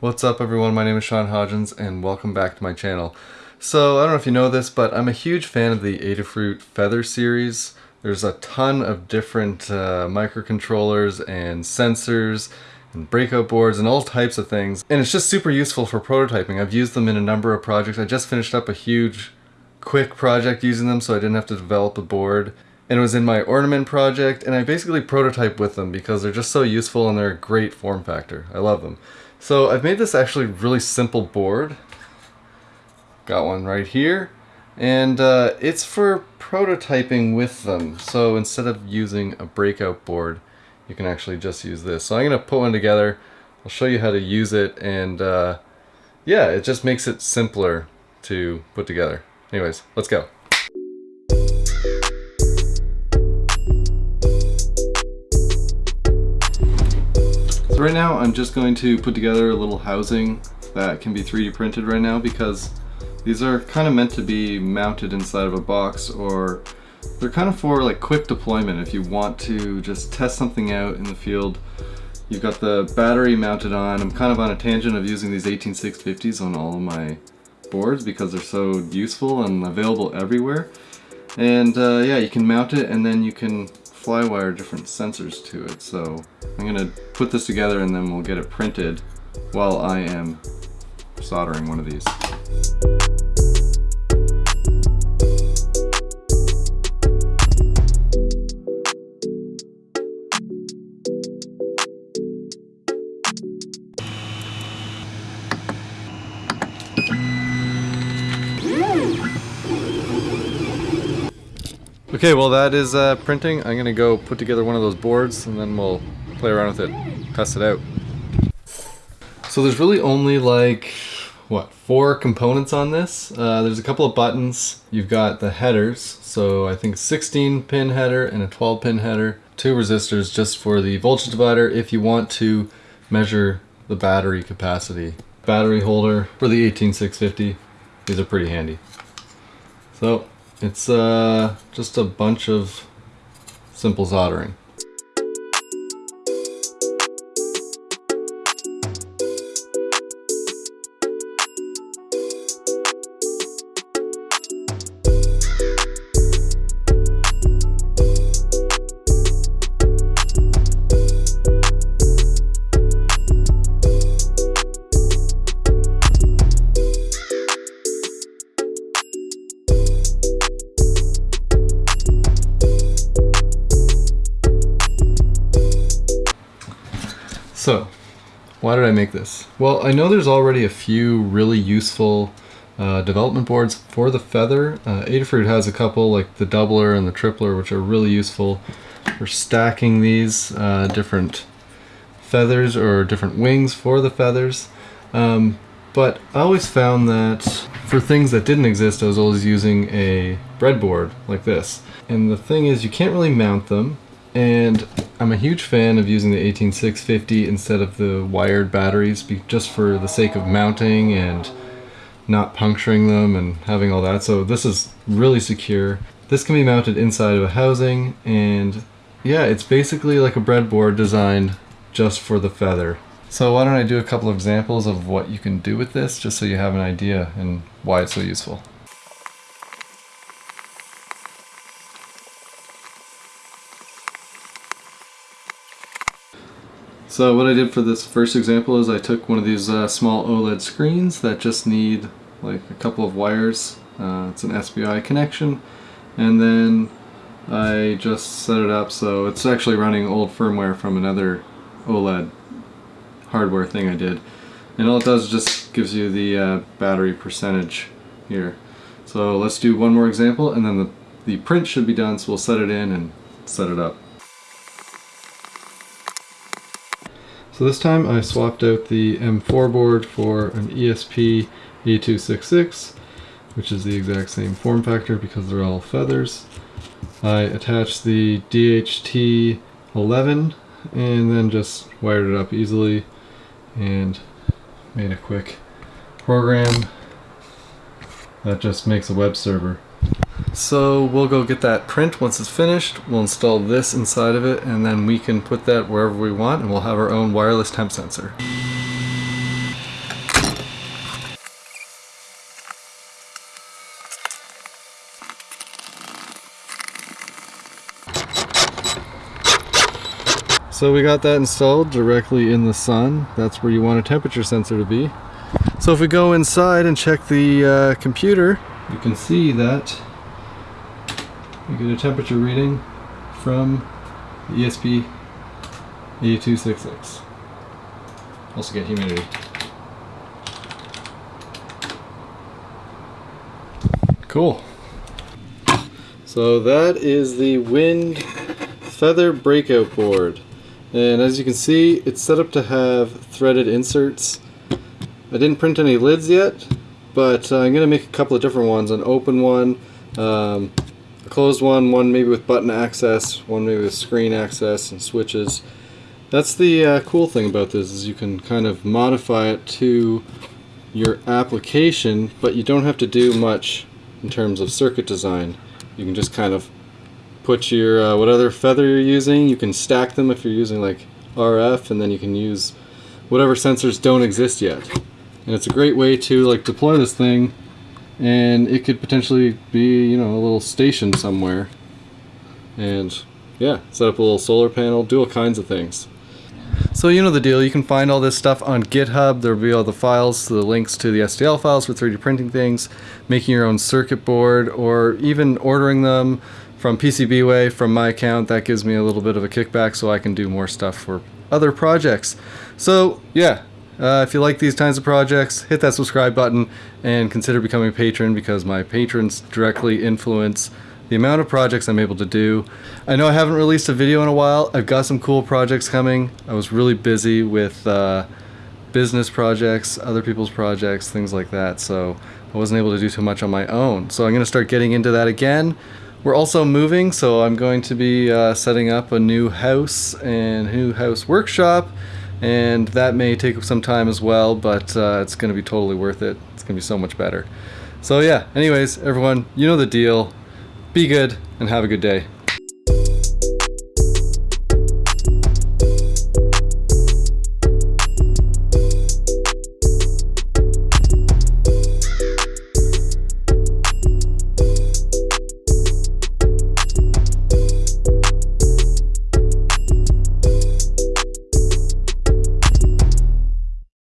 What's up everyone, my name is Sean Hodgins and welcome back to my channel. So I don't know if you know this, but I'm a huge fan of the Adafruit Feather series. There's a ton of different uh, microcontrollers and sensors and breakout boards and all types of things. And it's just super useful for prototyping. I've used them in a number of projects. I just finished up a huge quick project using them so I didn't have to develop a board. And it was in my ornament project and I basically prototype with them because they're just so useful and they're a great form factor. I love them. So I've made this actually really simple board. Got one right here. And uh, it's for prototyping with them. So instead of using a breakout board, you can actually just use this. So I'm going to put one together. I'll show you how to use it. And uh, yeah, it just makes it simpler to put together. Anyways, let's go. Right now I'm just going to put together a little housing that can be 3D printed right now because these are kind of meant to be mounted inside of a box or they're kind of for like quick deployment if you want to just test something out in the field. You've got the battery mounted on. I'm kind of on a tangent of using these 18650s on all of my boards because they're so useful and available everywhere. And uh, yeah, you can mount it and then you can flywire different sensors to it. So I'm gonna put this together and then we'll get it printed while I am soldering one of these. Okay, well that is uh, printing. I'm gonna go put together one of those boards and then we'll play around with it, test it out. So there's really only like, what, four components on this. Uh, there's a couple of buttons. You've got the headers, so I think 16 pin header and a 12 pin header. Two resistors just for the voltage divider if you want to measure the battery capacity. Battery holder for the 18650. These are pretty handy. So it's uh, just a bunch of simple soldering. So, why did I make this? Well, I know there's already a few really useful uh, development boards for the Feather. Uh, Adafruit has a couple, like the Doubler and the Tripler, which are really useful for stacking these uh, different feathers or different wings for the feathers. Um, but I always found that for things that didn't exist, I was always using a breadboard like this. And the thing is, you can't really mount them and I'm a huge fan of using the 18650 instead of the wired batteries just for the sake of mounting and not puncturing them and having all that. So this is really secure. This can be mounted inside of a housing and yeah, it's basically like a breadboard designed just for the feather. So why don't I do a couple of examples of what you can do with this just so you have an idea and why it's so useful. So what I did for this first example is I took one of these uh, small OLED screens that just need like a couple of wires. Uh, it's an SPI connection and then I just set it up so it's actually running old firmware from another OLED hardware thing I did. And all it does is just gives you the uh, battery percentage here. So let's do one more example and then the, the print should be done so we'll set it in and set it up. So this time I swapped out the M4 board for an ESP 8266, which is the exact same form factor because they're all feathers. I attached the DHT11 and then just wired it up easily and made a quick program that just makes a web server. So we'll go get that print once it's finished. We'll install this inside of it and then we can put that wherever we want and we'll have our own wireless temp sensor. So we got that installed directly in the sun. That's where you want a temperature sensor to be. So if we go inside and check the uh, computer, you can see that we get a temperature reading from the ESP 8266. Also get humidity. Cool. So that is the Wind Feather Breakout Board. And as you can see, it's set up to have threaded inserts. I didn't print any lids yet, but I'm going to make a couple of different ones. An open one, um, a closed one, one maybe with button access, one maybe with screen access and switches. That's the uh, cool thing about this is you can kind of modify it to your application, but you don't have to do much in terms of circuit design. You can just kind of put your uh, feather you're using. You can stack them if you're using like RF, and then you can use whatever sensors don't exist yet. And it's a great way to like deploy this thing, and it could potentially be you know a little station somewhere. And yeah, set up a little solar panel, do all kinds of things. So you know the deal, you can find all this stuff on GitHub, there'll be all the files, the links to the STL files for 3D printing things, making your own circuit board, or even ordering them from PCBWay from my account. That gives me a little bit of a kickback so I can do more stuff for other projects. So yeah, uh, if you like these kinds of projects, hit that subscribe button and consider becoming a patron because my patrons directly influence the amount of projects I'm able to do. I know I haven't released a video in a while. I've got some cool projects coming. I was really busy with uh, business projects, other people's projects, things like that, so I wasn't able to do too much on my own. So I'm going to start getting into that again. We're also moving, so I'm going to be uh, setting up a new house and new house workshop, and that may take some time as well, but uh, it's going to be totally worth it. It's going to be so much better. So yeah, anyways, everyone, you know the deal. Be good and have a good day.